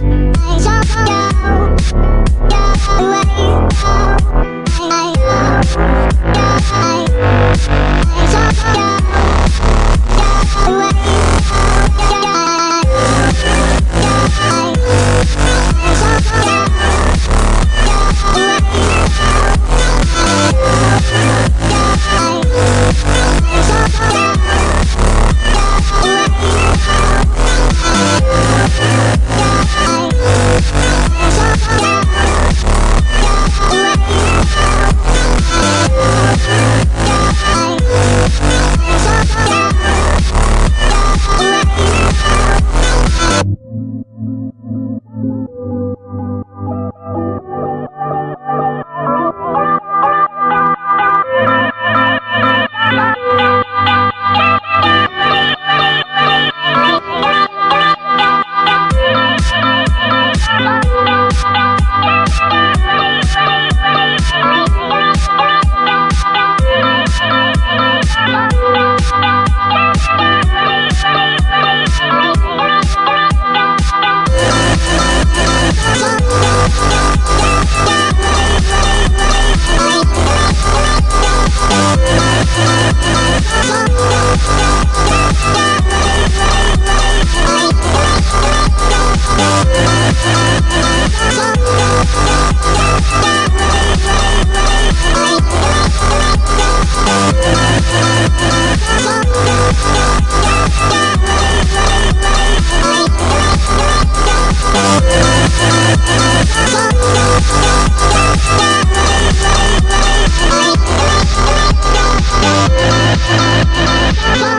Bye. Thank you. Bye.